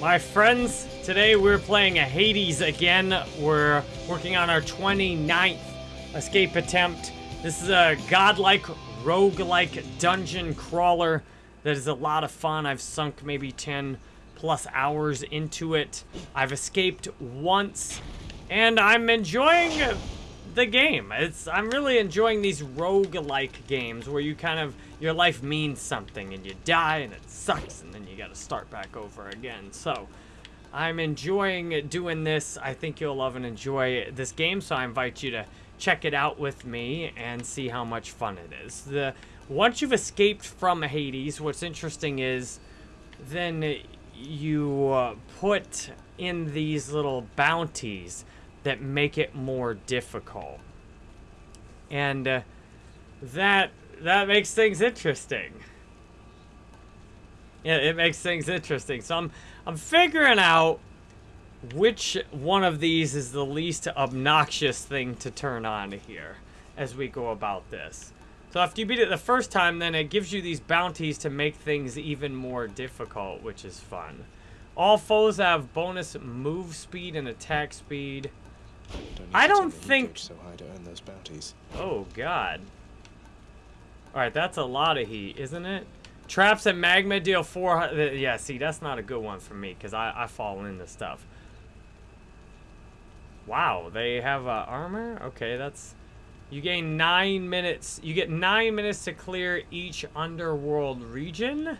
My friends, today we're playing a Hades again. We're working on our 29th escape attempt. This is a godlike, roguelike dungeon crawler that is a lot of fun. I've sunk maybe 10 plus hours into it. I've escaped once, and I'm enjoying the game. It's I'm really enjoying these roguelike games where you kind of your life means something and you die and it sucks and then you got to start back over again. So, I'm enjoying doing this. I think you'll love and enjoy this game, so I invite you to check it out with me and see how much fun it is. The once you've escaped from Hades, what's interesting is then you uh, put in these little bounties that make it more difficult. And uh, that that makes things interesting. Yeah, it makes things interesting. So I'm I'm figuring out which one of these is the least obnoxious thing to turn on here as we go about this. So after you beat it the first time, then it gives you these bounties to make things even more difficult, which is fun. All foes have bonus move speed and attack speed. Don't I don't think... so high to earn those bounties. Oh, God. Alright, that's a lot of heat, isn't it? Traps and magma deal 400... Yeah, see, that's not a good one for me, because I, I fall into stuff. Wow, they have uh, armor? Okay, that's... You gain 9 minutes... You get 9 minutes to clear each underworld region?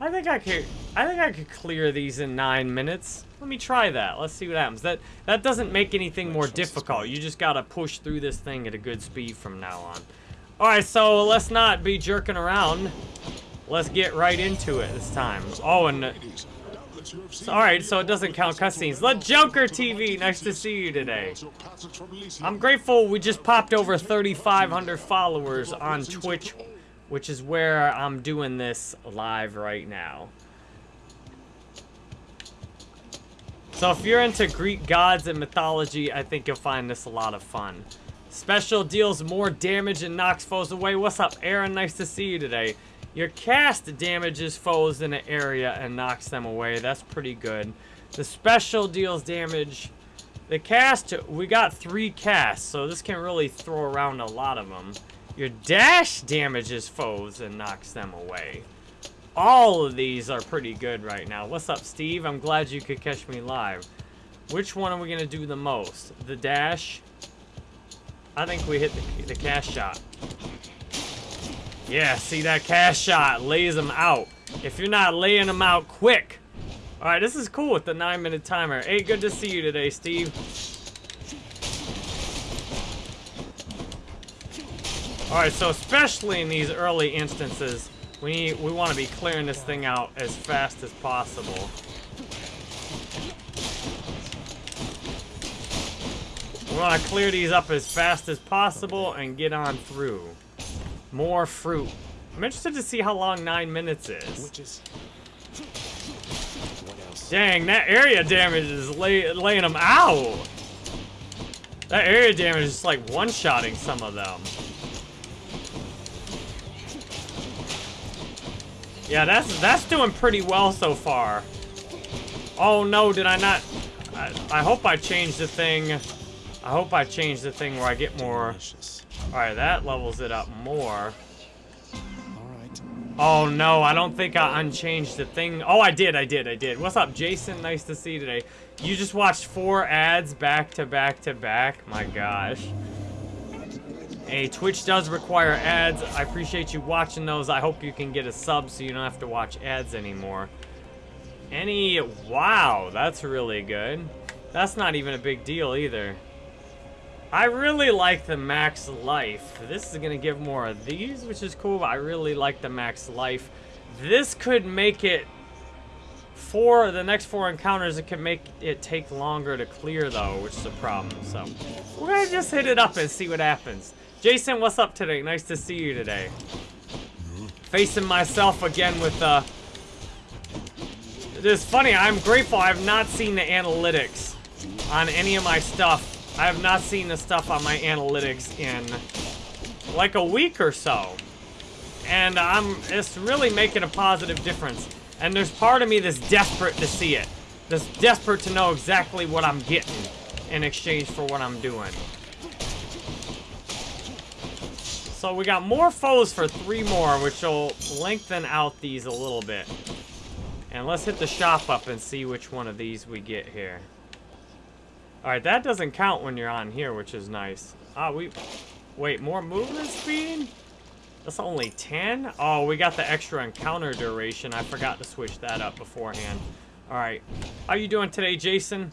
I think I could I think I could clear these in 9 minutes. Let me try that. Let's see what happens. That that doesn't make anything more difficult. You just got to push through this thing at a good speed from now on. All right, so let's not be jerking around. Let's get right into it this time. Oh, and all right, so it doesn't count cutscenes. The Junker TV, nice to see you today. I'm grateful we just popped over 3,500 followers on Twitch, which is where I'm doing this live right now. So if you're into Greek gods and mythology, I think you'll find this a lot of fun. Special deals more damage and knocks foes away. What's up, Aaron? Nice to see you today. Your cast damages foes in an area and knocks them away. That's pretty good. The special deals damage. The cast, we got three casts, so this can really throw around a lot of them. Your dash damages foes and knocks them away. All of these are pretty good right now. What's up, Steve? I'm glad you could catch me live. Which one are we going to do the most? The dash? I think we hit the, the cast shot. Yeah, see that cast shot lays them out. If you're not laying them out quick. All right, this is cool with the nine minute timer. Hey, good to see you today, Steve. All right, so especially in these early instances, we we want to be clearing this thing out as fast as possible. We want to clear these up as fast as possible and get on through. More fruit. I'm interested to see how long nine minutes is. Dang, that area damage is lay, laying them out. That area damage is like one-shotting some of them. Yeah, that's that's doing pretty well so far. Oh no, did I not? I, I hope I changed the thing. I hope I changed the thing where I get more. Alright, that levels it up more. Alright. Oh no, I don't think I unchanged the thing. Oh, I did, I did, I did. What's up, Jason? Nice to see you today. You just watched four ads back to back to back? My gosh. Hey, Twitch does require ads. I appreciate you watching those. I hope you can get a sub so you don't have to watch ads anymore. Any... Wow, that's really good. That's not even a big deal either. I really like the max life. This is to give more of these, which is cool. I really like the max life. This could make it... For the next four encounters, it could make it take longer to clear, though, which is a problem. So, we're to just hit it up and see what happens. Jason, what's up today? Nice to see you today. Facing myself again with, uh... It is funny, I'm grateful I have not seen the analytics on any of my stuff I have not seen the stuff on my analytics in like a week or so. And I'm it's really making a positive difference. And there's part of me that's desperate to see it. That's desperate to know exactly what I'm getting in exchange for what I'm doing. So we got more foes for three more, which will lengthen out these a little bit. And let's hit the shop up and see which one of these we get here. Alright, that doesn't count when you're on here, which is nice. Ah, we... Wait, more movement speed? That's only 10? Oh, we got the extra encounter duration. I forgot to switch that up beforehand. Alright. How you doing today, Jason?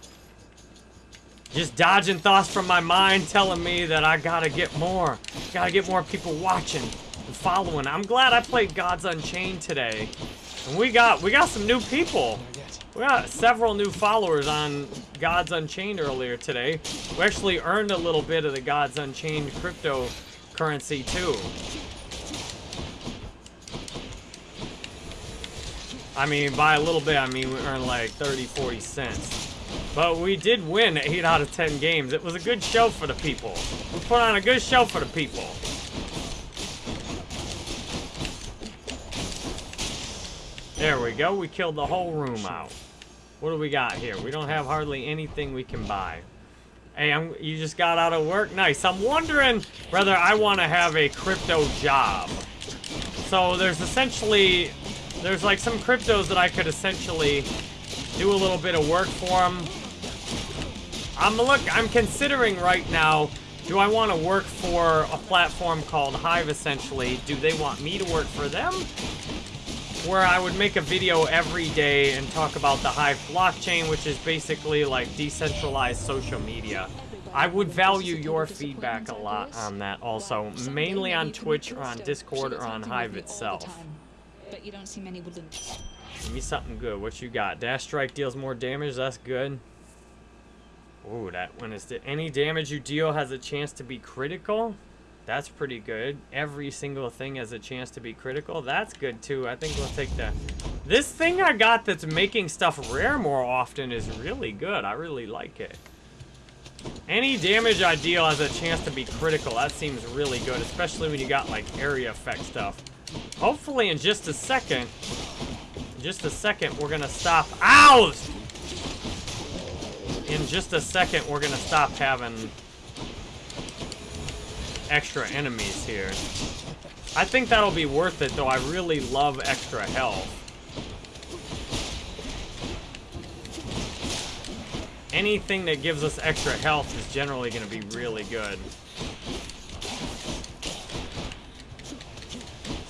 Just dodging thoughts from my mind telling me that I gotta get more. Gotta get more people watching and following. I'm glad I played Gods Unchained today. And we got we got some new people. We got several new followers on Gods Unchained earlier today. We actually earned a little bit of the Gods Unchained cryptocurrency too. I mean, by a little bit, I mean we earned like 30, 40 cents. But we did win 8 out of 10 games. It was a good show for the people. We put on a good show for the people. There we go. We killed the whole room out. What do we got here? We don't have hardly anything we can buy. Hey, I'm, you just got out of work? Nice. I'm wondering whether I want to have a crypto job. So there's essentially there's like some cryptos that I could essentially do a little bit of work for them. I'm look. I'm considering right now. Do I want to work for a platform called Hive? Essentially, do they want me to work for them? Where I would make a video every day and talk about the Hive blockchain, which is basically like decentralized social media. I would value your feedback a lot on that also, mainly on Twitch or on Discord or on Hive itself but you don't see many. Give me something good. What you got? Dash strike deals more damage. That's good. Ooh, that one is... Any damage you deal has a chance to be critical. That's pretty good. Every single thing has a chance to be critical. That's good too. I think we'll take that. This thing I got that's making stuff rare more often is really good. I really like it. Any damage I deal has a chance to be critical. That seems really good, especially when you got like area effect stuff. Hopefully in just a second, in just a second, we're gonna stop. Ow! In just a second, we're gonna stop having extra enemies here. I think that'll be worth it, though. I really love extra health. Anything that gives us extra health is generally going to be really good.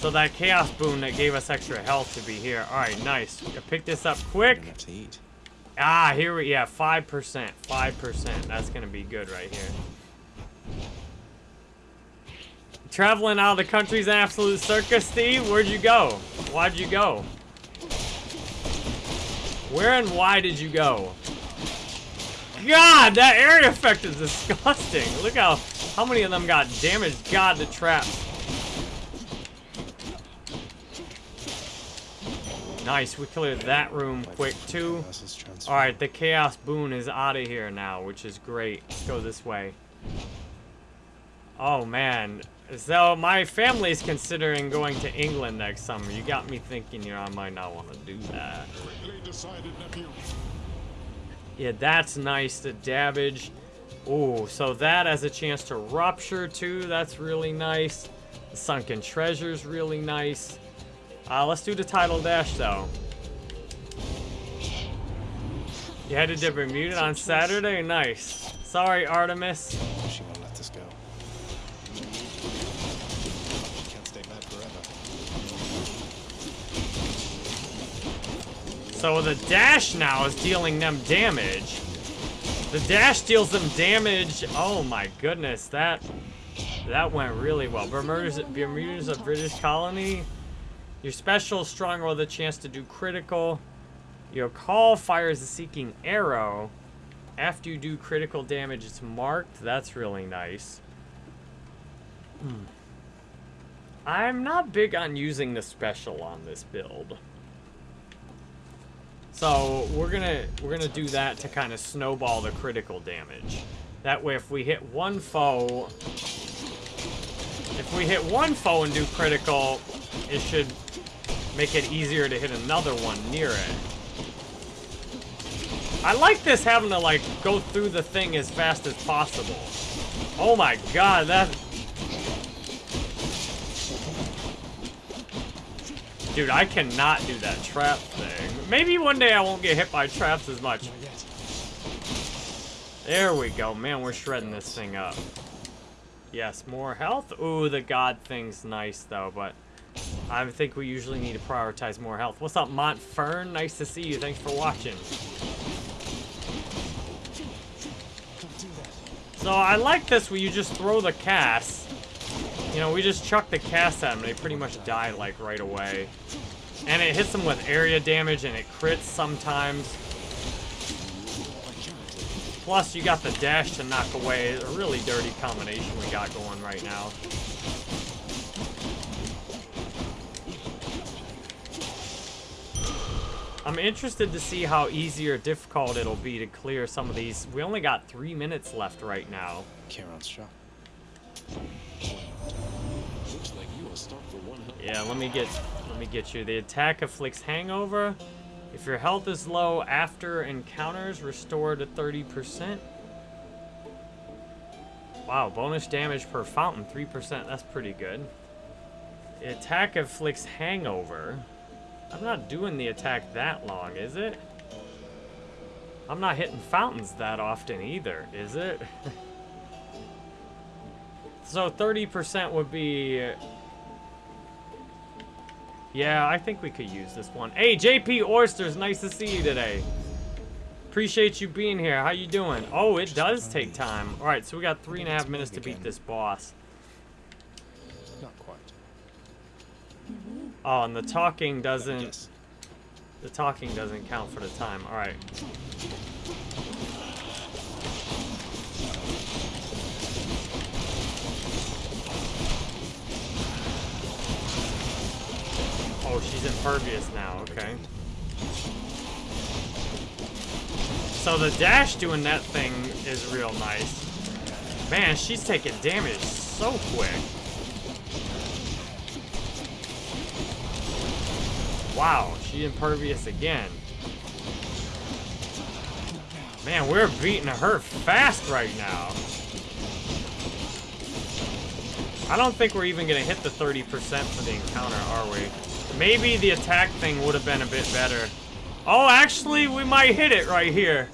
So that Chaos Boon that gave us extra health to be here. Alright, nice. Pick this up quick. Ah, here we, yeah, 5%. 5%. That's going to be good right here. Traveling out of the country's an absolute circus, Steve? Where'd you go? Why'd you go? Where and why did you go? God, that area effect is disgusting. Look how, how many of them got damaged. God, the traps. Nice, we cleared that room quick too. Alright, the Chaos Boon is out of here now, which is great. Let's go this way. Oh man. So my family's considering going to England next summer. You got me thinking, you know, I might not want to do that. Yeah, that's nice. The damage. Oh, so that has a chance to rupture too. That's really nice. The sunken treasure's really nice. Uh, let's do the tidal dash, though. You headed to Bermuda on Saturday? Nice. Sorry, Artemis. She won't let this go. Can't stay mad forever. So the dash now is dealing them damage. The dash deals them damage. Oh my goodness, that that went really well. Bermuda's, Bermuda's a British colony. Your special strong roll the chance to do critical. Your call fires a seeking arrow. After you do critical damage, it's marked. That's really nice. Hmm. I'm not big on using the special on this build. So we're gonna we're gonna do that to kind of snowball the critical damage. That way, if we hit one foe, if we hit one foe and do critical, it should make it easier to hit another one near it. I like this having to like go through the thing as fast as possible. Oh my god, that... Dude, I cannot do that trap thing. Maybe one day I won't get hit by traps as much. There we go. Man, we're shredding this thing up. Yes, more health. Ooh, the god thing's nice, though, but I think we usually need to prioritize more health. What's up, Montfern? Nice to see you. Thanks for watching. So I like this where you just throw the cast. You know, we just chuck the cast at them. They pretty much die, like, right away. And it hits them with area damage, and it crits sometimes. Plus, you got the dash to knock away. A really dirty combination we got going right now. I'm interested to see how easy or difficult it'll be to clear some of these. We only got three minutes left right now. Kieran's shot. Looks like you are stocked for one health. Yeah, let me get let me get you. The attack afflicts hangover. If your health is low after encounters, restore to 30%. Wow, bonus damage per fountain, 3%. That's pretty good. The attack afflicts hangover. I'm not doing the attack that long, is it? I'm not hitting fountains that often either, is it? so 30% would be yeah, I think we could use this one. Hey, JP Oysters, nice to see you today. Appreciate you being here. How you doing? Oh, it does take time. All right, so we got three and a half minutes to beat this boss. Not quite. Oh, and the talking doesn't... The talking doesn't count for the time. All right. Oh, she's impervious now. Okay. So the dash doing that thing is real nice. Man, she's taking damage so quick. Wow, she impervious again. Man, we're beating her fast right now. I don't think we're even gonna hit the 30% for the encounter, are we? Maybe the attack thing would have been a bit better. Oh, actually, we might hit it right here.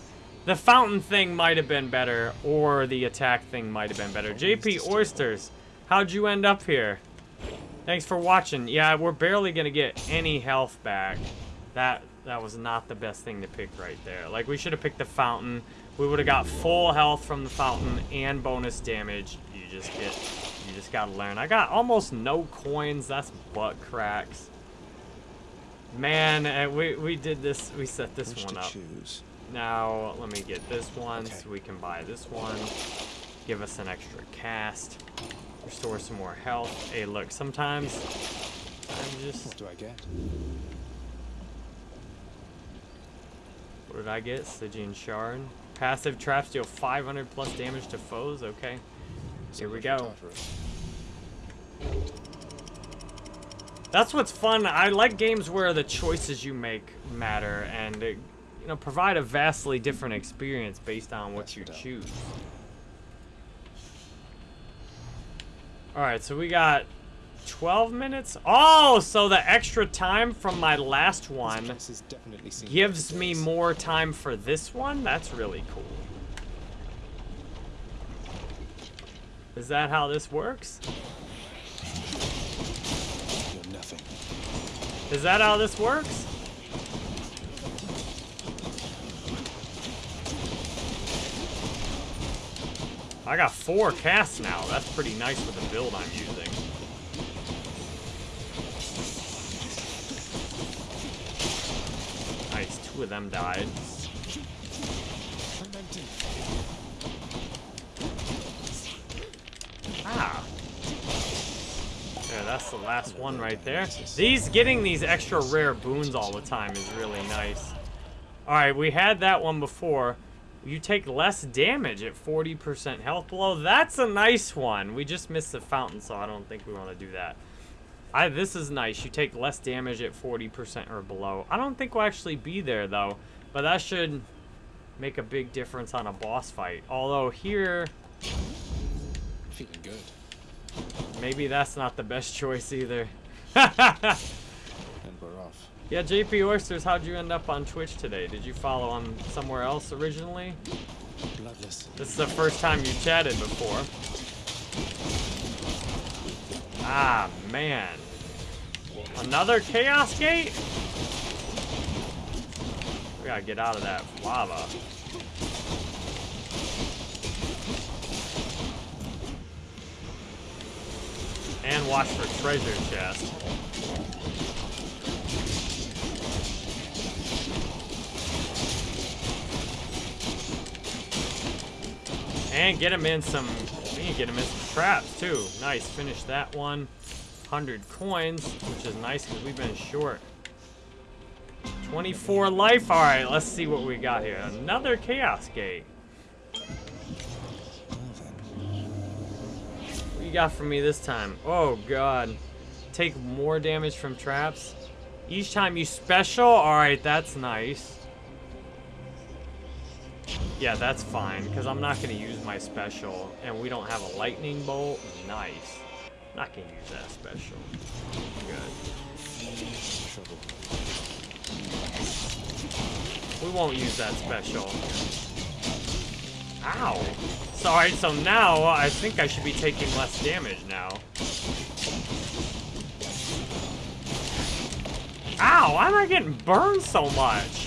The fountain thing might have been better, or the attack thing might have been better. JP Oysters, how'd you end up here? Thanks for watching. Yeah, we're barely gonna get any health back. That that was not the best thing to pick right there. Like we should have picked the fountain. We would have got full health from the fountain and bonus damage. You just get you just gotta learn. I got almost no coins. That's butt cracks. Man, uh, we we did this. We set this Which one up. choose? Now, let me get this one Okay. so we can buy this one. Give us an extra cast. Restore some more health. Hey, look, sometimes I'm just... What do I get? What did I get? Stygian Shard. Passive traps deal 500 plus damage to foes. Okay. Here we go. That's what's fun. I like games where the choices you make matter and, you know, provide a vastly different experience based on what you for choose. Alright, so we got 12 minutes. Oh, so the extra time from my last one place has definitely seen gives me more time for this one? That's really cool. Is that how this works? Is that how this works? I got four casts now. That's pretty nice with the build I'm using. Nice, two of them died. Ah. Yeah, that's the last one right there. These getting these extra rare boons all the time is really nice. All right, we had that one before. You take less damage at 40% health below. That's a nice one. We just missed the fountain, so I don't think we want to do that. I this is nice. You take less damage at 40% or below. I don't think we'll actually be there though, but that should make a big difference on a boss fight. Although here, Feeling good. maybe that's not the best choice either. And we're off. Yeah, JP Oysters, how'd you end up on Twitch today? Did you follow him somewhere else originally? Bloodless. This is the first time you chatted before. Ah, man. Another Chaos Gate? We gotta get out of that lava. And watch for treasure chest. And get him in some, we to get him in some traps too. Nice, finish that one. 100 coins, which is nice because we've been short. 24 life, all right, let's see what we got here. Another Chaos Gate. What you got for me this time? Oh god. Take more damage from traps. Each time you special? Alright, that's nice. Yeah, that's fine, because I'm not going to use my special, and we don't have a lightning bolt. Nice. Not going to use that special. Good. We won't use that special. Ow. So, alright, so now I think I should be taking less damage now. Ow, why am I getting burned so much?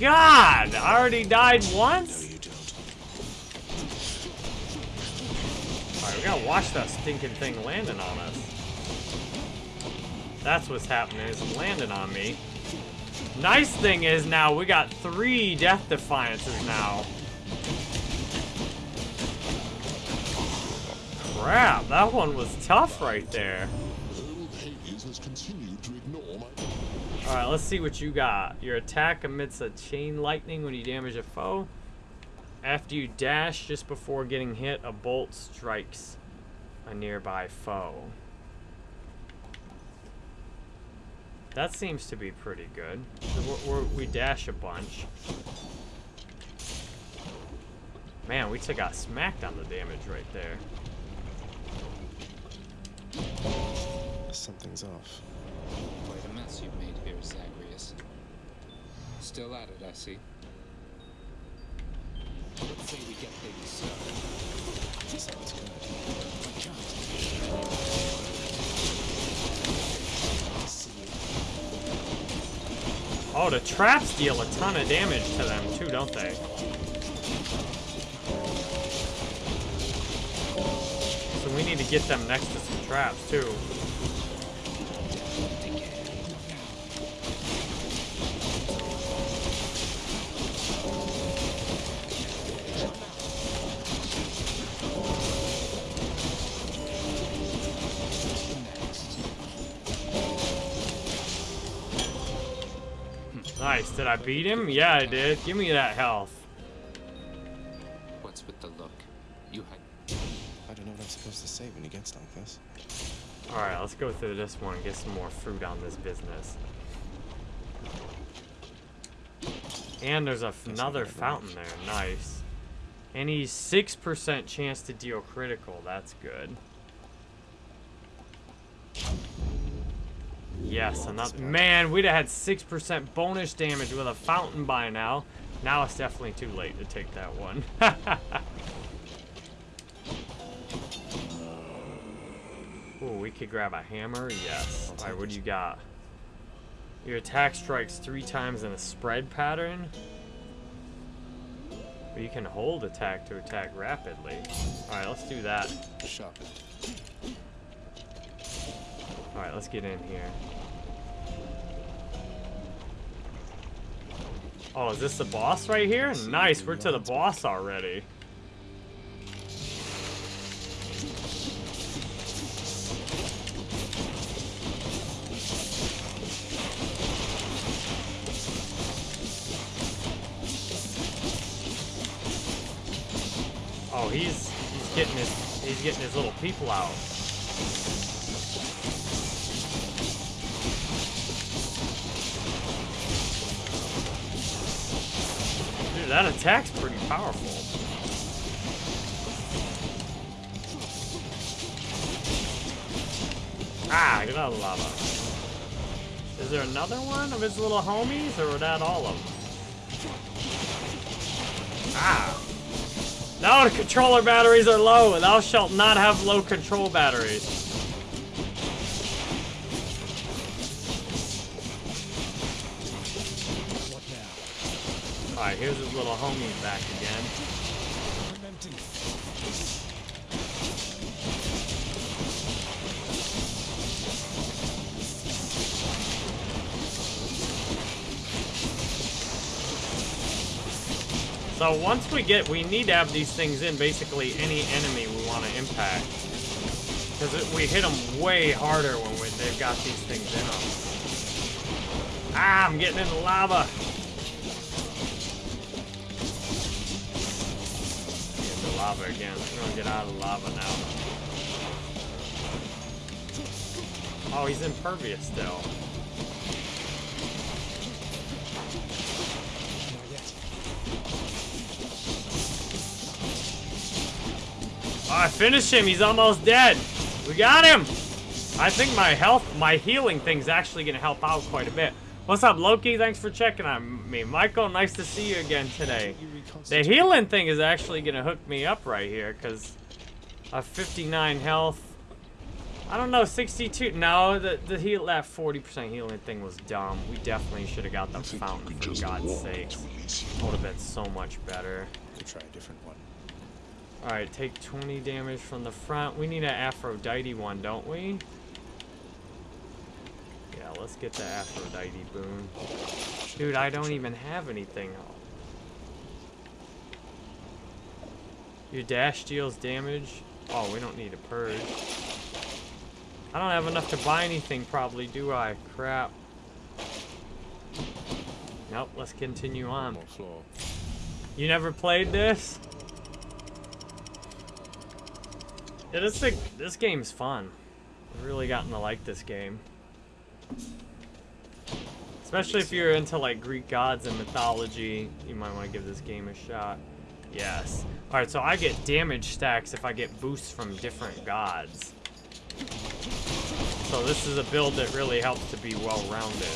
God, I already died once? Alright, we gotta watch that stinking thing landing on us. That's what's happening, it's landing on me. Nice thing is now we got three Death Defiances now. Crap, that one was tough right there. Old Hades has continued to ignore my... Alright, let's see what you got. Your attack emits a chain lightning when you damage a foe. After you dash just before getting hit, a bolt strikes a nearby foe. That seems to be pretty good. So we're, we're, we dash a bunch. Man, we took got smacked on the damage right there. Something's off. Quite a mess you've made here, Zagreus. Still at it, I see. Let's say we get things started. Sounds good. Oh, the traps deal a ton of damage to them too, don't they? So we need to get them next to some traps too. Nice. Did I beat him? Yeah, I did. Give me that health. What's with the look? You had I don't know what I'm supposed to say when he gets like this. Alright, let's go through this one and get some more fruit on this business. And there's a f- another fountain there. Nice. And he's 6% chance to deal critical. That's good. Yes, another. Man, we'd have had 6% bonus damage with a fountain by now. Now it's definitely too late to take that one. Ooh, we could grab a hammer. Yes. Alright, what do you got? Your attack strikes three times in a spread pattern. But you can hold attack to attack rapidly. Alright, let's do that. Sharpened. Alright, let's get in here. Oh, is this the boss right here? Nice, we're to the boss already. Oh, he's he's getting his he's getting his little people out. Powerful. Ah, get out of lava. Is there another one of his little homies, or were that all of them? Ah. No, the controller batteries are low. and Thou shalt not have low control batteries. Now? Alright, here's his little homie back So once we get, we need to have these things in basically any enemy we want to impact. Because we hit them way harder when we, they've got these things in them. Ah, I'm getting in the lava. Get the lava again. We're gonna get out of the lava now. Oh, he's impervious still. I finished him. He's almost dead. We got him. I think my health, my healing thing's actually gonna help out quite a bit. What's up, Loki? Thanks for checking on me. Michael, nice to see you again today. The healing thing is actually gonna hook me up right here, because I have 59 health. I don't know, 62. No, the, the heal, that 40% healing thing was dumb. We definitely should have got the fountain, for God's sake. to Would have been so much better. Try a different one. Alright, take 20 damage from the front. We need an Aphrodite one, don't we? Yeah, let's get the Aphrodite boon. Dude, I don't even have anything. Your dash deals damage. Oh, we don't need a purge. I don't have enough to buy anything probably, do I? Crap. Nope, let's continue on. You never played this? Yeah, this thing, this game's fun. I've really gotten to like this game. Especially if you're into like Greek gods and mythology, you might want to give this game a shot. Yes. Alright, so I get damage stacks if I get boosts from different gods. So this is a build that really helps to be well-rounded.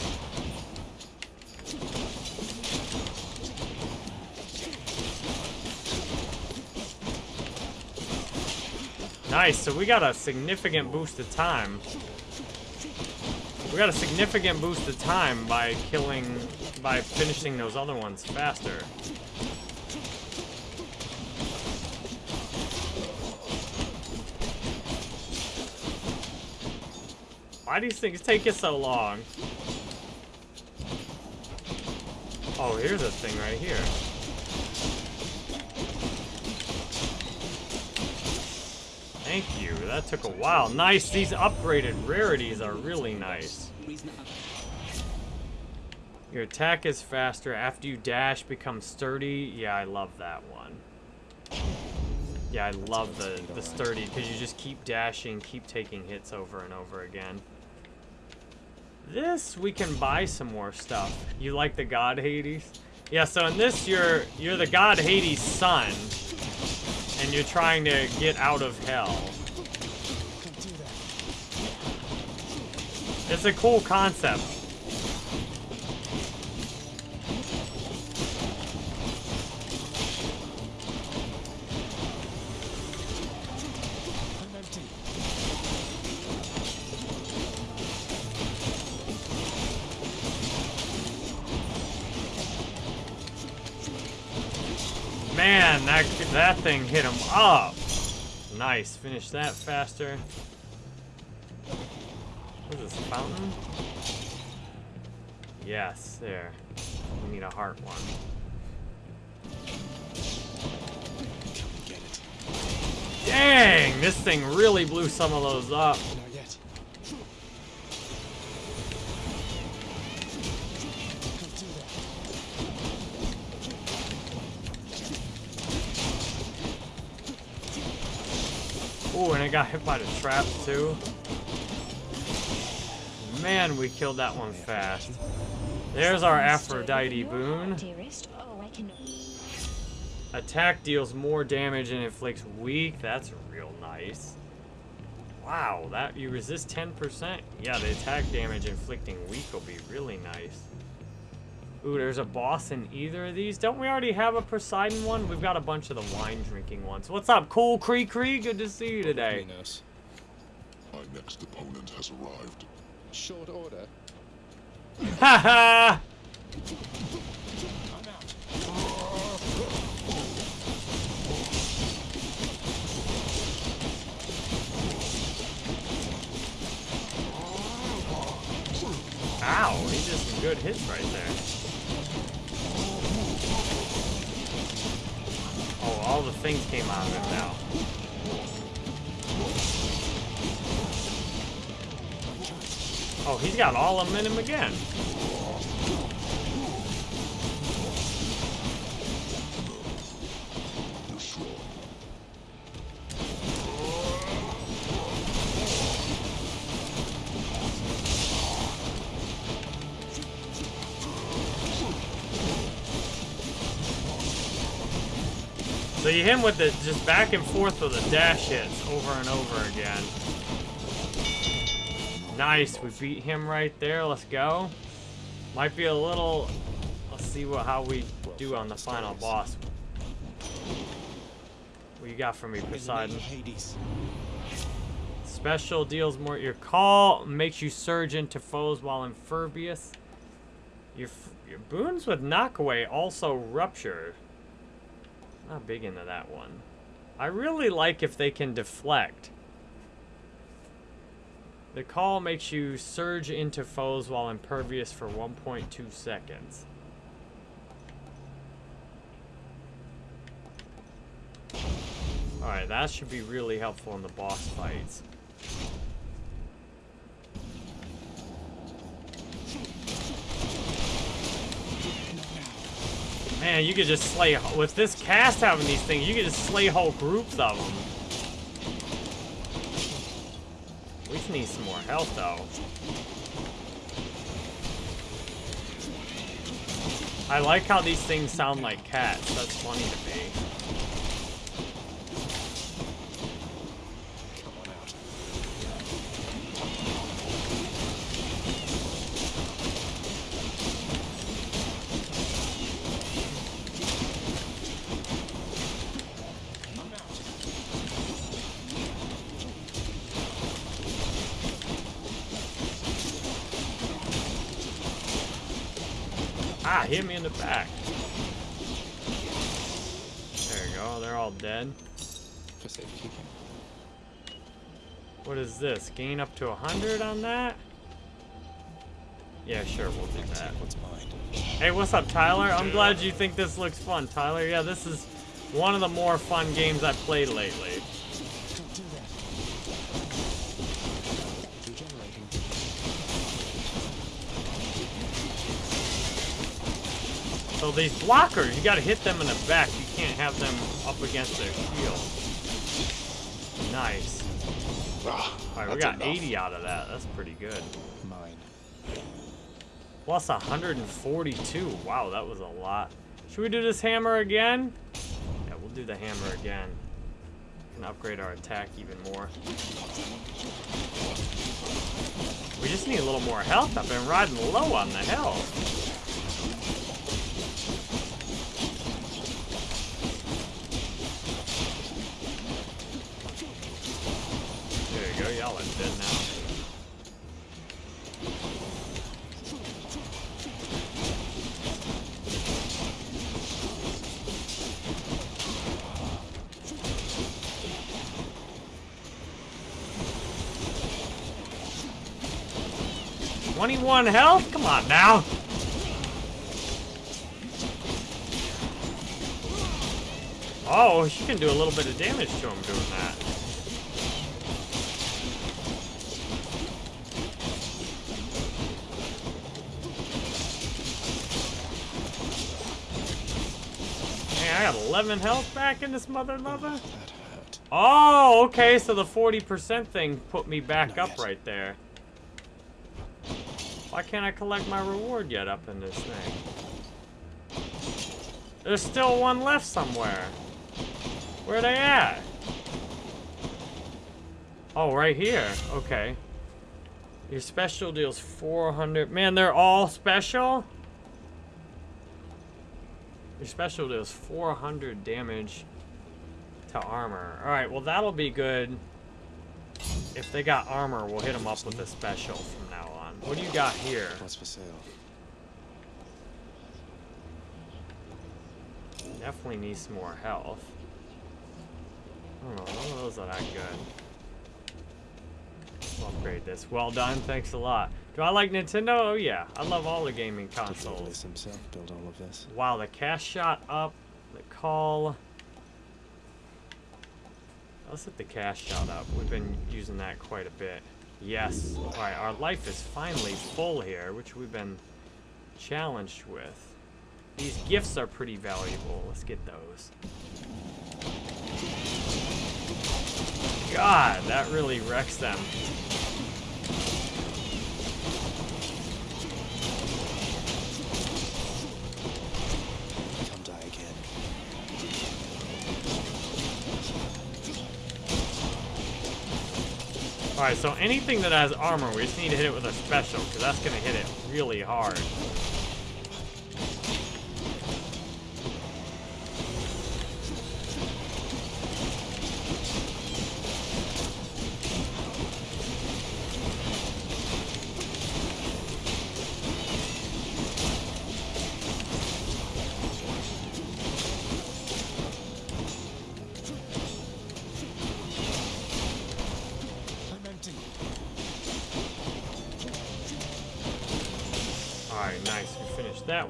Nice, so we got a significant boost of time. We got a significant boost of time by killing, by finishing those other ones faster. Why do these things take you so long? Oh, here's a thing right here. Thank you. That took a while. Nice. These upgraded rarities are really nice. Your attack is faster after you dash becomes sturdy. Yeah, I love that one. Yeah, I love the, the sturdy because you just keep dashing, keep taking hits over and over again. This, we can buy some more stuff. You like the god Hades? Yeah, so in this, you're, you're the god Hades' son and you're trying to get out of hell. It's a cool concept. That thing hit him up. Nice. Finish that faster. What is this, fountain? Yes, there. We need a heart one. Dang, this thing really blew some of those up. Oh, and I got hit by the trap too. Man, we killed that one fast. There's our Aphrodite boon. Attack deals more damage and inflicts weak. That's real nice. Wow, that you resist 10%? Yeah, the attack damage inflicting weak will be really nice. Ooh, there's a boss in either of these. Don't we already have a Poseidon one? We've got a bunch of the wine drinking ones. What's up, Cool Cree Cree? Good to see you today. Minos. My next opponent has arrived. Short order. Haha! I'm out. Ow, he did some good hits right there. Oh, all the things came out of him now. Oh, he's got all of them in him again. You hit him with the just back and forth with the dash hits over and over again. Nice, we beat him right there. Let's go. Might be a little. Let's see what how we do on the final boss. What you got for me, Poseidon? Special deals more. Your call makes you surge into foes while impervious. Your your boons with knockaway also rupture. Not big into that one. I really like if they can deflect. The call makes you surge into foes while impervious for 1.2 seconds. Alright, that should be really helpful in the boss fights. Man, you could just slay, with this cast having these things, you could just slay whole groups of them. We need some more health, though. I like how these things sound like cats. That's funny to me. Hit me in the back. There you go. They're all dead. What is this? Gain up to 100 on that? Yeah, sure, we'll do that. What's mine? Hey, what's up, Tyler? I'm glad you think this looks fun, Tyler. Yeah, this is one of the more fun games I've played lately. Don't do that. Regenerating. So these blockers, you gotta hit them in the back. You can't have them up against their shield. Nice. Ah, Alright, we got enough. 80 out of that. That's pretty good. Mine. Plus 142. Wow, that was a lot. Should we do this hammer again? Yeah, we'll do the hammer again. Can upgrade our attack even more. We just need a little more health. I've been riding low on the health. Twenty-one health? Come on now. Oh, she can do a little bit of damage to him doing that. Hey, I got 11 health back in this mother lover. Oh, okay, so the 40% thing put me back Not up yet. right there. Why can't I collect my reward yet up in this thing? There's still one left somewhere. Where are they at? Oh, right here. Okay. Your special deals 400. Man, they're all special? Your special deals 400 damage to armor. Alright, well that'll be good. If they got armor, we'll hit them up with a special from now on. What do you got here? What's for sale? Definitely need some more health. I don't know, none of those are that good. We'll upgrade this. Well done, thanks a lot. Do I like Nintendo? Oh yeah, I love all the gaming consoles. Himself build all of this? Wow, the cast shot up, the call. Let's hit the cast shot up. We've been using that quite a bit. Yes. Alright, our life is finally full here, which we've been challenged with. These gifts are pretty valuable. Let's get those. God, that really wrecks them. Alright, so anything that has armor, we just need to hit it with a special, because that's going to hit it really hard.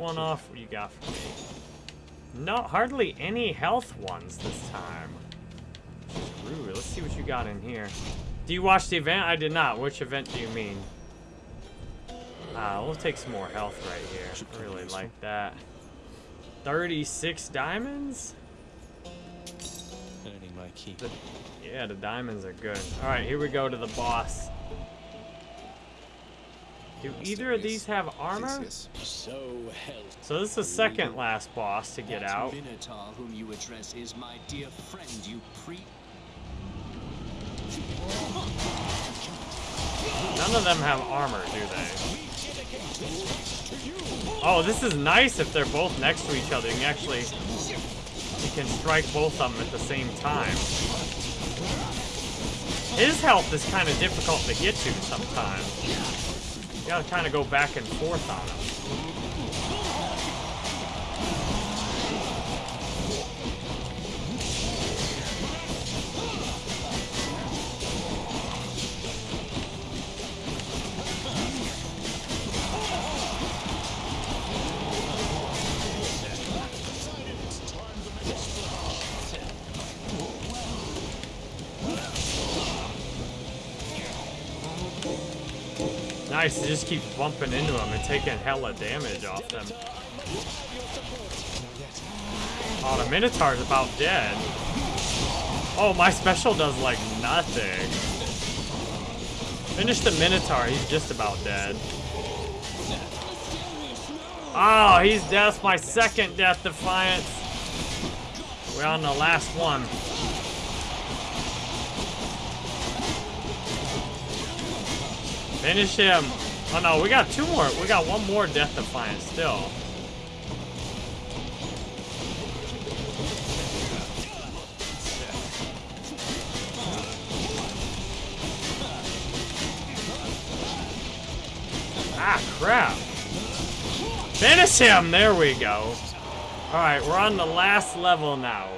One off. What do you got for me? No, hardly any health ones this time. Rude. Let's see what you got in here. Do you watch the event? I did not. Which event do you mean? Ah, we'll take some more health right here. I really like that. 36 diamonds? Earning my. The, yeah, the diamonds are good. Alright, here we go to the boss. Do either of these have armor? So. So this is the second last boss to get that out. Minotaur whom you address is my dear friend, you pre. None of them have armor, do they? Oh, this is nice if they're both next to each other. You can actually... You can strike both of them at the same time. His health is kind of difficult to get to sometimes. You gotta kind of go back and forth on him. You just keep bumping into them and taking hella damage off them. Oh, the Minotaur's about dead. Oh, my special does like nothing. Finish the Minotaur, he's just about dead. Oh, he's death, my second Death Defiance. We're on the last one. Finish him. Oh no, we got two more. We got one more Death Defiance still. Ah, crap. Finish him! There we go. Alright, we're on the last level now.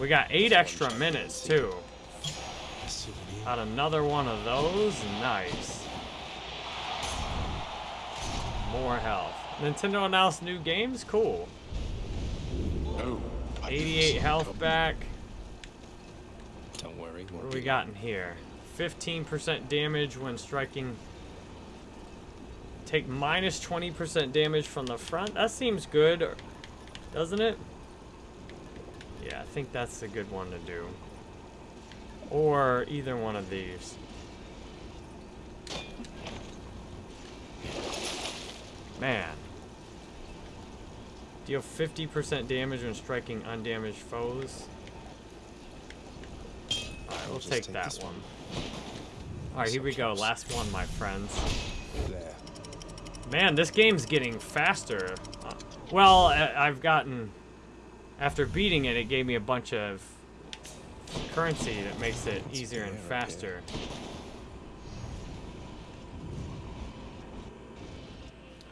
We got eight extra minutes, too. Got another one of those. Nice. More health. Nintendo announced new games? Cool. Oh, 88 health back. Don't worry. What do we got in here? 15% damage when striking. Take minus 20% damage from the front. That seems good, doesn't it? Yeah, I think that's a good one to do. Or either one of these. Man. Deal 50% damage when striking undamaged foes. Alright, we'll take take that one. one. Alright, here we go. Last one, my friends. There. Man, this game's getting faster. Uh, well, I've gotten... After beating it, it gave me a bunch of currency that makes it easier and faster.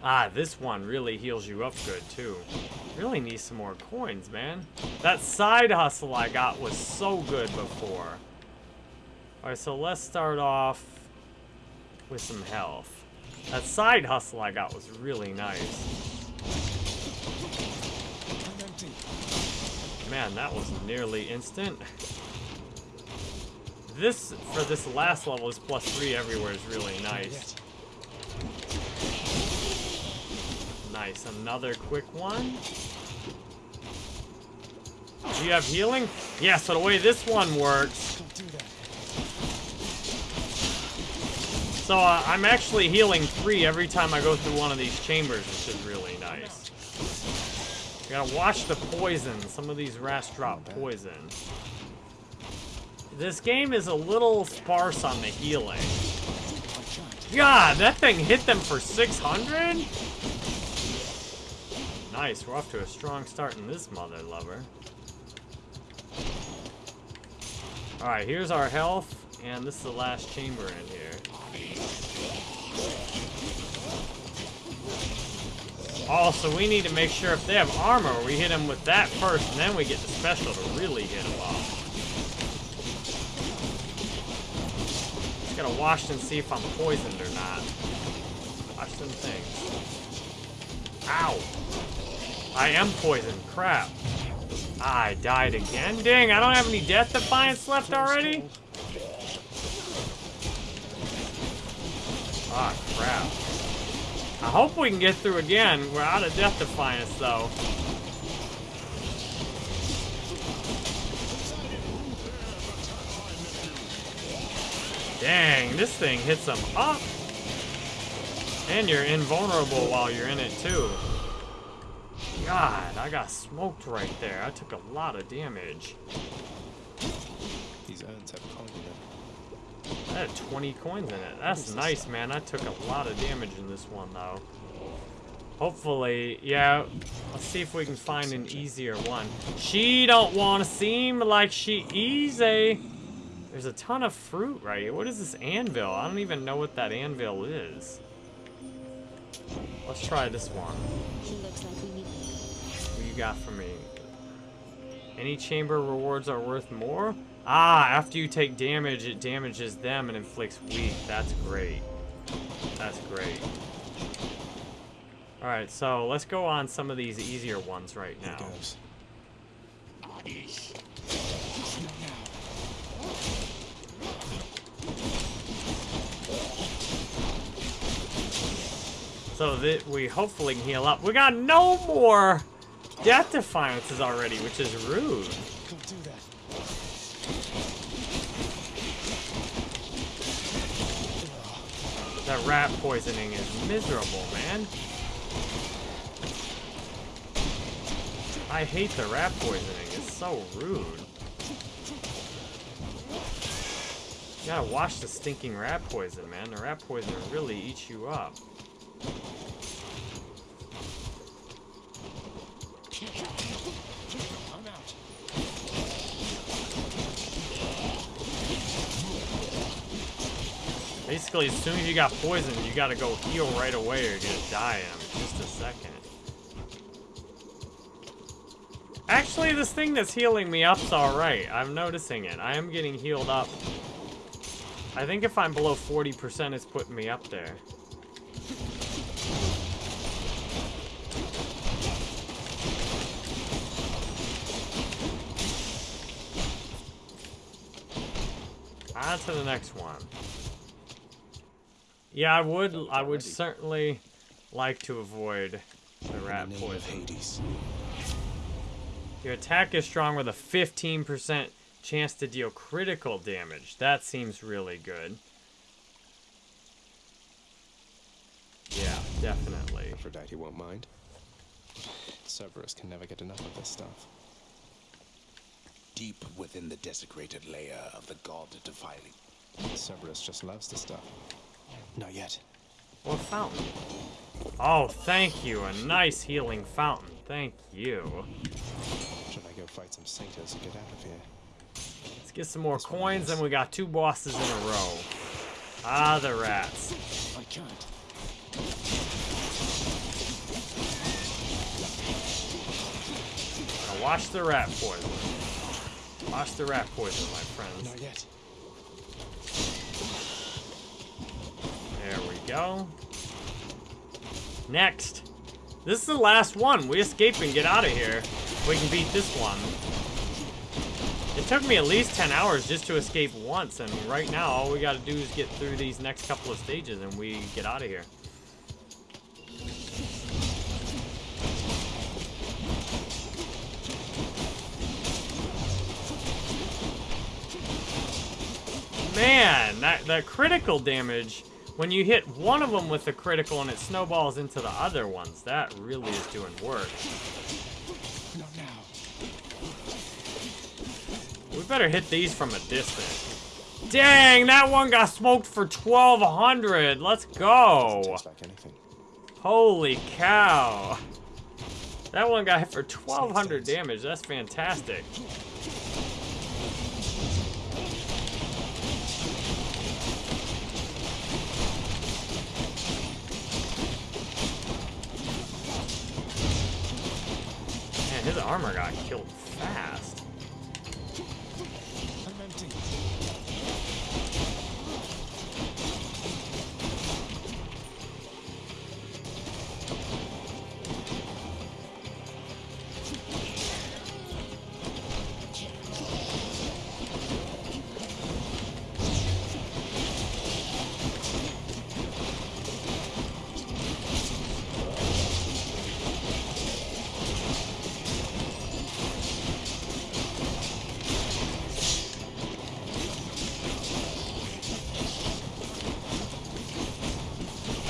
Ah, this one really heals you up good, too. Really need some more coins, man. That side hustle I got was so good before. Alright, so let's start off with some health. That side hustle I got was really nice. Man, that was nearly instant. This, for this last level, is plus three everywhere is really nice. Nice, another quick one. Do you have healing? Yeah, so the way this one works, so uh, I'm actually healing three every time I go through one of these chambers, which is really nice. You gotta watch the poison. Some of these rats drop poison. This game is a little sparse on the healing. God, that thing hit them for 600? Nice, we're off to a strong start in this mother lover. Alright, here's our health, and this is the last chamber in here. Oh, also, we need to make sure if they have armor, we hit them with that first, and then we get the special to really hit them off. Just gotta watch and see if I'm poisoned or not. Watch them things. Ow! I am poisoned. Crap. I died again? Dang, I don't have any Death Defiance left already? Ah, crap. I hope we can get through again. We're out of Death Defiance, though. Dang, this thing hits them up. And you're invulnerable while you're in it, too. God, I got smoked right there. I took a lot of damage. These urns have coins in them. I had 20 coins in it. That's nice, man. I took a lot of damage in this one, though. Hopefully, yeah. Let's see if we can find an easier one. She don't want to seem like she easy. There's a ton of fruit right here. What is this anvil? I don't even know what that anvil is. Let's try this one. Looks like we need. Got for me? Any chamber rewards are worth more? Ah, after you take damage, it damages them and inflicts weak. That's great. That's great. Alright, so let's go on some of these easier ones right now. So that we hopefully can heal up. We got no more death defiances already, which is rude. Don't do that. That rat poisoning is miserable, man. I hate the rat poisoning. It's so rude. You gotta wash the stinking rat poison, man. The rat poison really eats you up. I'm out. Basically, as soon as you got poisoned, you gotta go heal right away or you're gonna die in just a second. Actually, this thing that's healing me up's alright. I'm noticing it. I am getting healed up. I think if I'm below 40%, it's putting me up there. On to the next one. Yeah, I would. I would already. certainly like to avoid the rat In the of poison. Hades. Your attack is strong with a 15% chance to deal critical damage. That seems really good. Yeah, definitely. Aphrodite won't mind. Cerberus can never get enough of this stuff. Deep within the desecrated layer of the god defiling. Cerberus just loves the stuff. Not yet. What fountain? Oh, thank you. A nice healing fountain. Thank you. Should I go fight some satyrs and get out of here? Let's get some more coins, and we got two bosses in a row. Ah, the rats. I can't. Now watch the rat poison. Watch the rat poison, my friends. Not yet. Go. Next. This is the last one. We escape and get out of here. We can beat this one. It took me at least 10 hours just to escape once, and right now all we gotta do is get through these next couple of stages and we get out of here. Man, that, that critical damage, when you hit one of them with the critical and it snowballs into the other ones, that really is doing work. We better hit these from a distance. Dang, that one got smoked for 1200. Let's go. Holy cow. That one got hit for 1200 damage. That's fantastic. His armor got killed fast.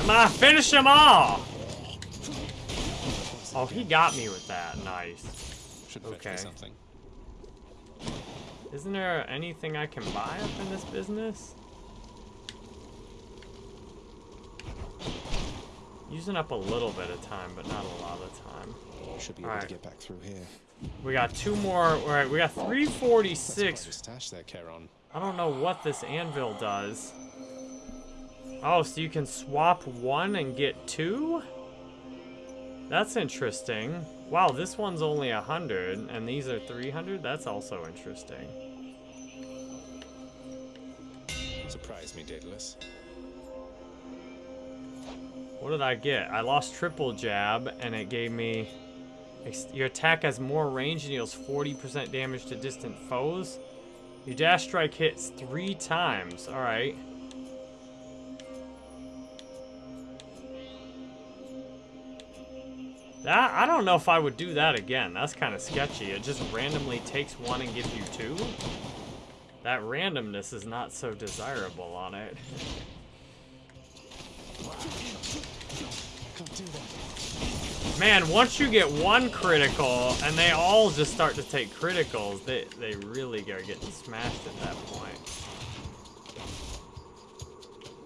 On, finish them all! Oh, he got me with that. Nice. Should Okay. me something. Isn't there anything I can buy up in this business? Using up a little bit of time, but not a lot of time. Should be able Alright. to get back through here. We got two more. Alright, we got That's quite 346. a stash Charon. I don't know what this anvil does. Oh, so you can swap one and get two? That's interesting. Wow, this one's only 100, and these are 300? That's also interesting. Surprise me, Daedalus. What did I get? I lost triple jab, and it gave me... Your attack has more range and deals 40% damage to distant foes. Your dash strike hits three times. Alright. That, I don't know if I would do that again. That's kind of sketchy. It just randomly takes one and gives you two. That randomness is not so desirable on it. Man, once you get one critical, and they all just start to take criticals, they, they really are getting smashed at that point.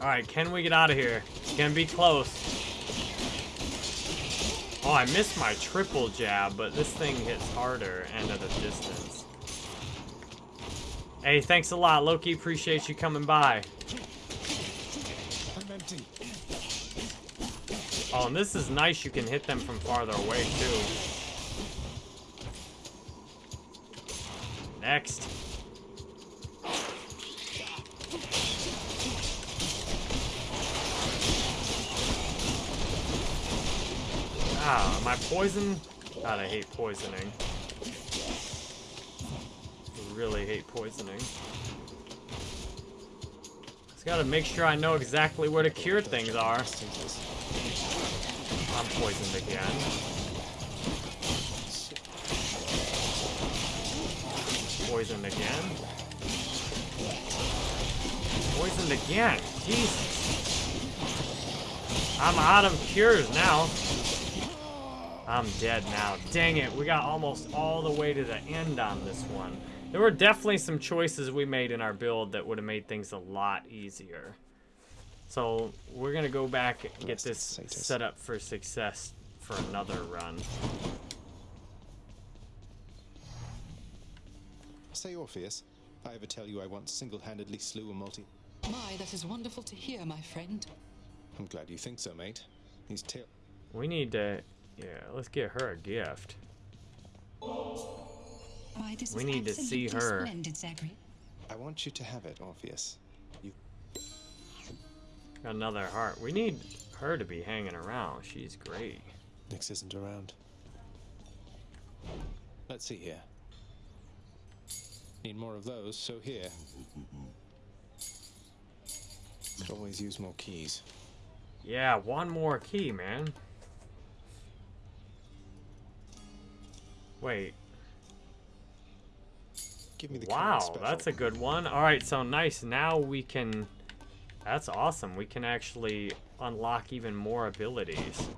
Alright, can we get out of here? It's gonna be close. Oh, I missed my triple jab, but this thing hits harder and at a distance. Hey, thanks a lot, Loki. Appreciate you coming by. Oh, and this is nice. You can hit them from farther away, too. Next. Ah, am I poison? God, I hate poisoning. I really hate poisoning. Just gotta make sure I know exactly where to cure things are. I'm poisoned again. poisoned again. Poisoned again. Jesus. I'm out of cures now. I'm dead now. Dang it, we got almost all the way to the end on this one. There were definitely some choices we made in our build that would have made things a lot easier. So we're gonna go back and get this set up for success for another run. Say, Orpheus, if I ever tell you I once single-handedly slew a multi... My, that is wonderful to hear, my friend. I'm glad you think so, mate. These tail... We need to, yeah, let's get her a gift. Why, this We is need to see her. I want you to have it, Orpheus. You... Another heart. We need her to be hanging around. She's great. Nyx isn't around. Let's see here. Need more of those, so here. Could always use more keys. Yeah, one more key, man. Wait. Give me the Wow, that's a good one. All right, so nice. Now we can. That's awesome. We can actually unlock even more abilities.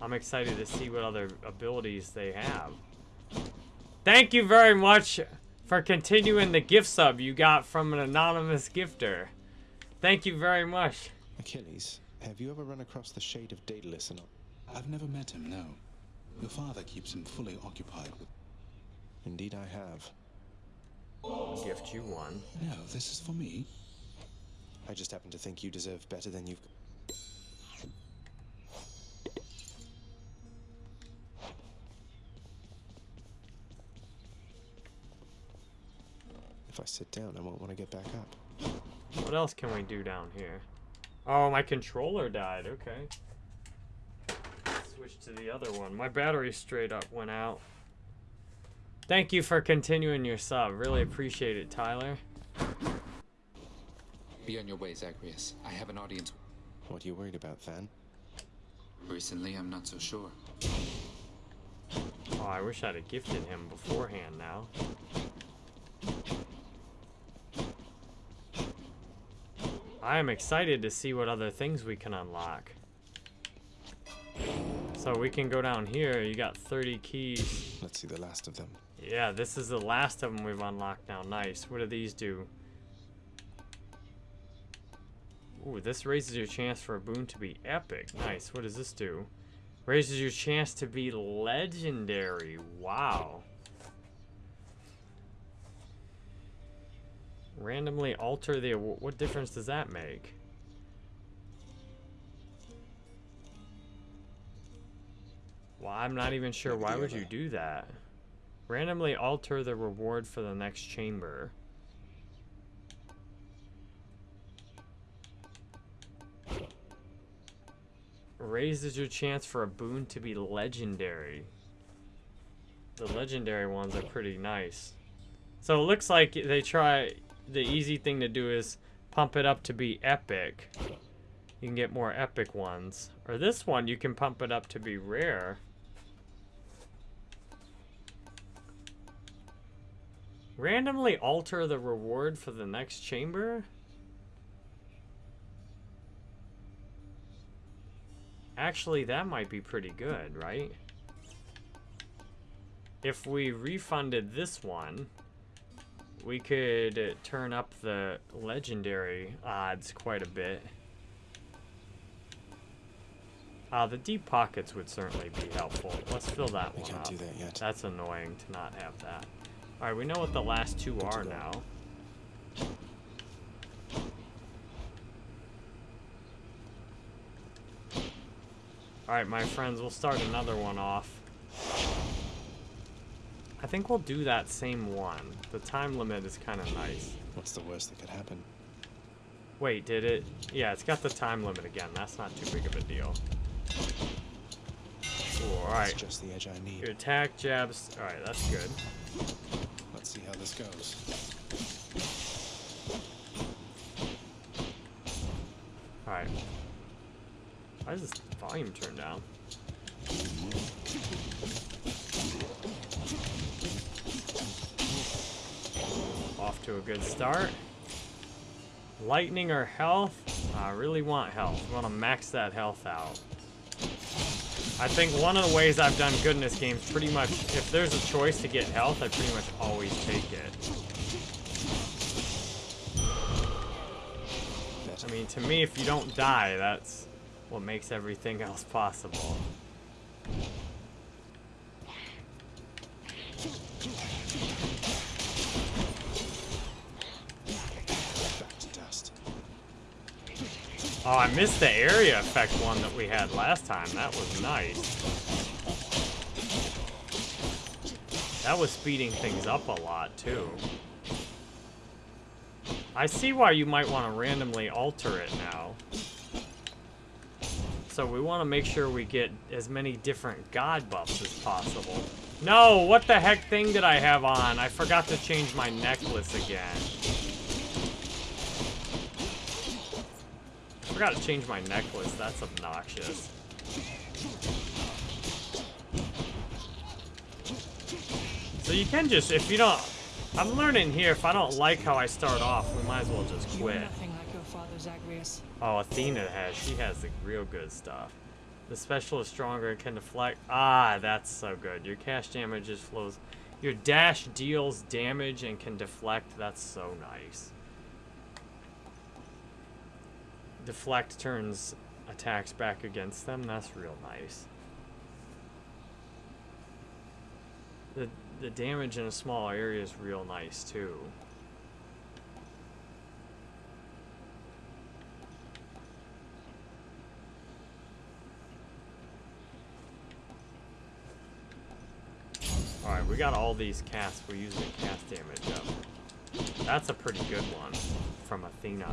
I'm excited to see what other abilities they have. Thank you very much for continuing the gift sub you got from an anonymous gifter. Thank you very much. Achilles, have you ever run across the shade of Daedalus and... I've never met him, no. Your father keeps him fully occupied with. Indeed I have. I'll gift you one. No, this is for me. I just happen to think you deserve better than you've... If I sit down, I won't want to get back up. What else can we do down here? Oh, my controller died. Okay. Switch to the other one. My battery straight up went out. Thank you for continuing your sub. Really appreciate it, Tyler. Be on your way, Zagreus. I have an audience. What are you worried about, Van? Recently, I'm not so sure. Oh, I wish I'd have gifted him beforehand now. I am excited to see what other things we can unlock. So we can go down here. You got 30 keys. Let's see the last of them. Yeah, this is the last of them we've unlocked now. Nice. What do these do? Ooh, this raises your chance for a boon to be epic. Nice. What does this do? Raises your chance to be legendary. Wow. Randomly alter the What difference does that make? Well, I'm not even sure. Why would you do that? Randomly alter the reward for the next chamber. Raises your chance for a boon to be legendary. The legendary ones are pretty nice. So it looks like they try the easy thing to do is pump it up to be epic. You can get more epic ones. Or this one you can pump it up to be rare. Randomly alter the reward for the next chamber? Actually, that might be pretty good, right? If we refunded this one, we could turn up the legendary odds quite a bit. Uh, the deep pockets would certainly be helpful. Let's fill that We one can't up. do that yet. That's annoying to not have that. Alright, we know what the last two are now. Alright, my friends, we'll start another one off. I think we'll do that same one. The time limit is kind of nice. What's the worst that could happen? Wait, did it? Yeah, it's got the time limit again. That's not too big of a deal. Ooh, alright. It's just the edge I need. Your attack jabs. Alright, that's good. Let's see how this goes. Alright. Why is this volume turned down? Off to a good start. Lightning or health? I really want health. I want to max that health out. I think one of the ways I've done good in this game is pretty much, if there's a choice to get health, I pretty much always take it. I mean, to me, if you don't die, that's what makes everything else possible. Back to dust. Oh, I missed the area effect one that we had last time. That was nice. That was speeding things up a lot, too. I see why you might want to randomly alter it now. So we want to make sure we get as many different god buffs as possible. No, what the heck thing did I have on? I forgot to change my necklace again. Forgot to change my necklace. That's obnoxious. So you can just, if you don't... I'm learning here, if I don't like how I start off, we might as well just quit. nothing like your father, Zagreus. Oh, Athena has. She has the real good stuff. The special is stronger and can deflect. Ah, that's so good. Your cast damage just flows. Your dash deals damage and can deflect. That's so nice. Deflect turns attacks back against them. That's real nice. The the damage in a small area is real nice too. Alright, we got all these casts. We're using cast damage up. That's a pretty good one from Athena.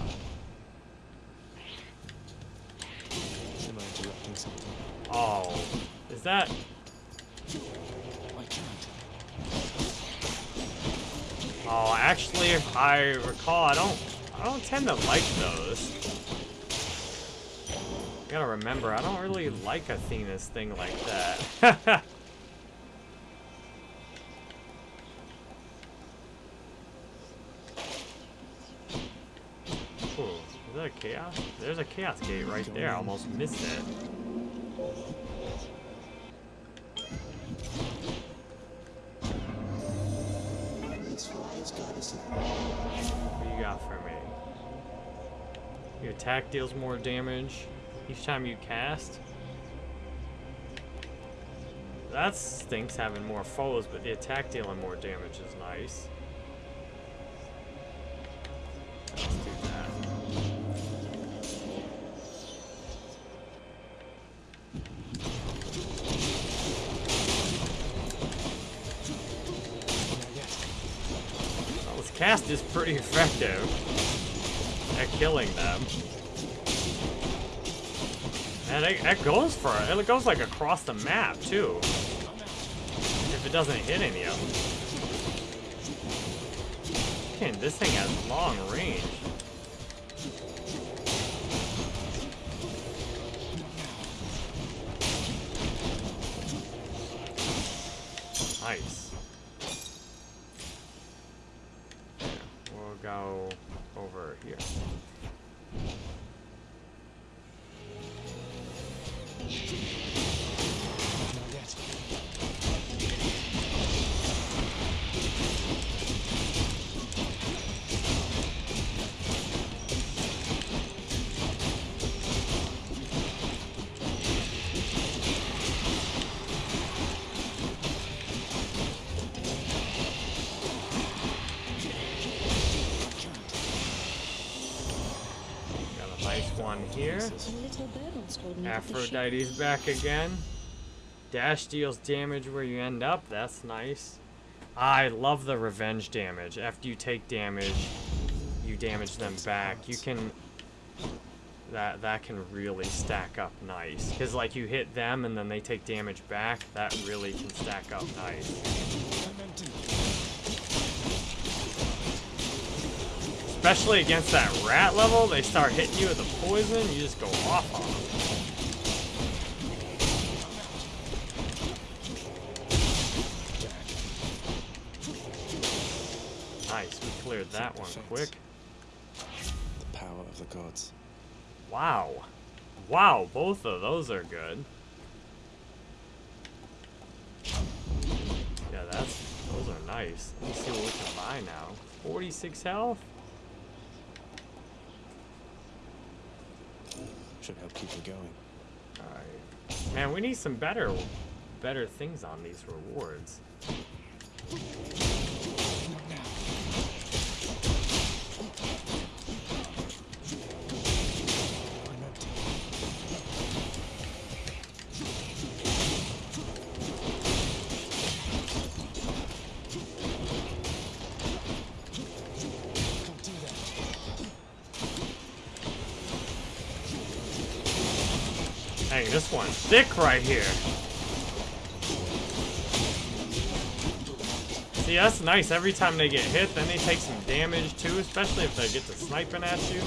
I something? Oh, is that... Oh, actually, if I recall, I don't... I don't tend to like those. You gotta remember, I don't really like Athena's thing like that. There's a chaos gate right there. I almost missed it. What you got for me? Your attack deals more damage each time you cast. That stinks having more foes, but the attack dealing more damage is nice. Effective at killing them. And it, it goes for it. It goes like across the map too. If it doesn't hit any of them. Man, this thing has long range. Nice. Sheep Aphrodite's back again. Dash deals damage where you end up. That's nice. I love the revenge damage. After you take damage, you damage them back. You can that that can really stack up nice. Cause like you hit them and then they take damage back. That really can stack up nice. I meant to. Especially against that rat level, they start hitting you with the poison. You just go off on them. Nice, we cleared that one quick. The power of the gods. Wow. Wow, both of those are good. Yeah, that's those are nice. Let me see what we can buy now. 46 health? Should help keep it going. Alright. Man, we need some better better things on these rewards. This one's thick right here. See, that's nice. Every time they get hit, then they take some damage too, especially if they get to sniping at you.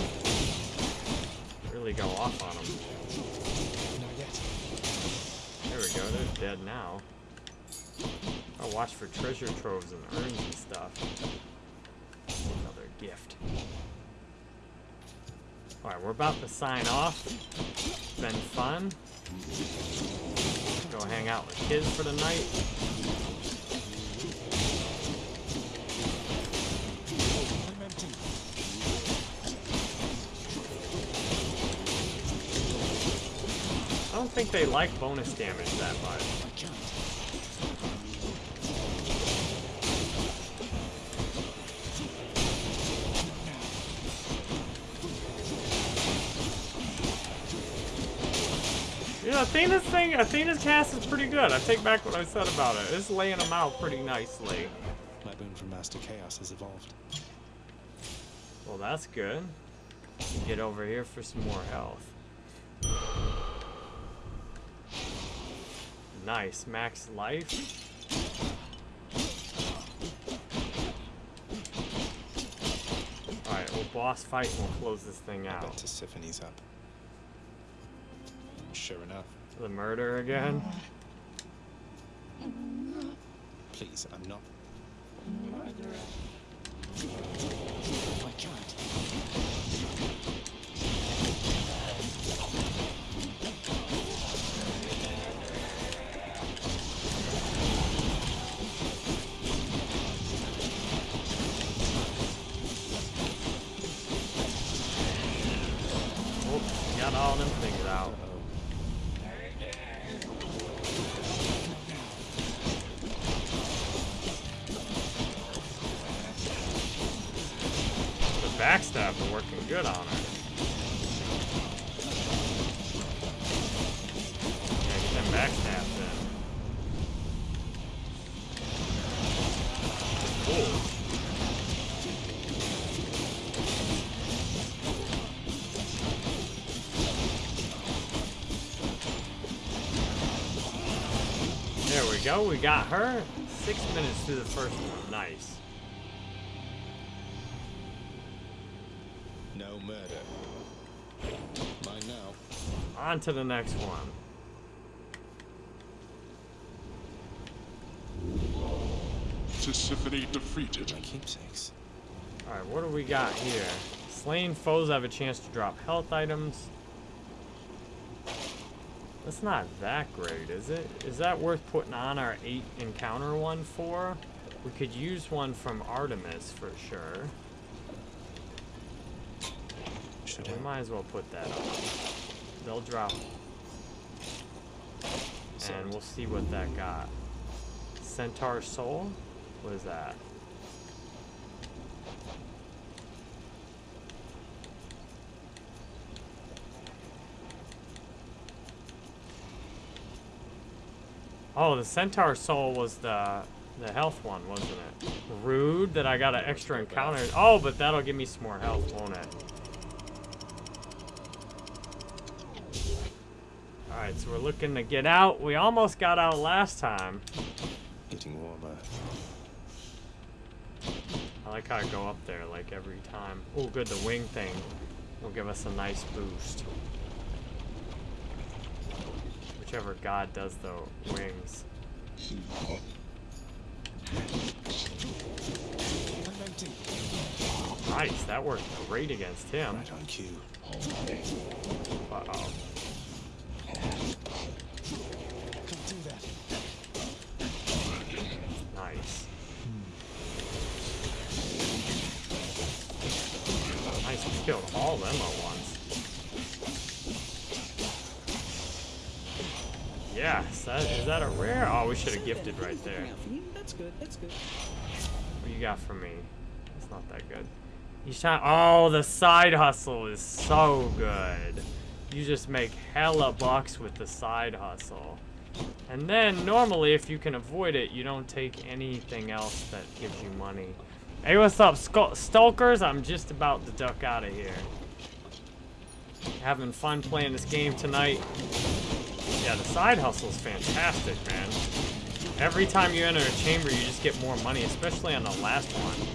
Really go off on them. There we go, they're dead now. I'll watch for treasure troves and urns and stuff. Another gift. Alright, we're about to sign off. Been fun. Go hang out with kids for the night. I don't think they like bonus damage that much. Can't. Yeah, Athena's thing, Athena's cast is pretty good. I take back what I said about it. It's laying them out pretty nicely. My boon from Master Chaos has evolved. Well, that's good. Get over here for some more health. Nice, max life. Alright, we'll boss fight and we'll close this thing I bet out. Tisiphone's up. Sure enough. The murder again? Please, I'm not. I can't. Backstab are working good on her. Yeah, get them backstabs in. Cool. There we go. We got her. Six minutes to the first one. On to the next one. Tisiphone defeated. My keepsakes. Alright, what do we got here? Slain foes have a chance to drop health items. That's not that great, is it? Is that worth putting on our 8 encounter one for? We could use one from Artemis for sure. Should We help. might as well put that on. They'll drop. And we'll see what that got. Centaur Soul? What is that? Oh, the Centaur Soul was the the health one, wasn't it? Rude that I got an extra encounter. Oh, but that'll give me some more health, won't it? Alright, so we're looking to get out. We almost got out last time. Getting warmer. I like how I go up there like every time. Oh, good, the wing thing will give us a nice boost. Whichever god does the wings. Nice, that worked great against him. Right on cue. Uh-oh. Can't do that. Nice. Nice, we killed all them at once. Yes, that, is that a rare? Oh, we should have gifted right there. That's good. That's good. What you got for me? It's not that good. He's trying. Oh, the side hustle is so good. You just make hella bucks with the side hustle. And then, normally, if you can avoid it, you don't take anything else that gives you money. Hey, what's up, Stalkers? I'm just about to duck out of here. Having fun playing this game tonight. Yeah, the side hustle's fantastic, man. Every time you enter a chamber, you just get more money, especially on the last one.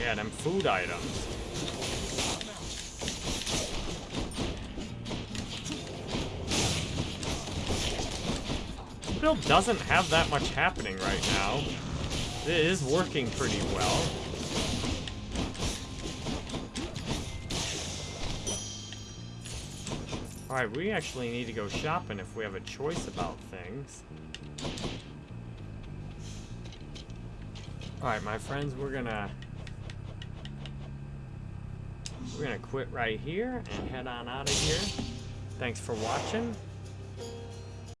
Yeah, them food items. Build doesn't have that much happening right now. It is working pretty well. Alright, we actually need to go shopping if we have a choice about things. Alright, my friends, we're gonna... We're gonna quit right here and head on out of here. Thanks for watching.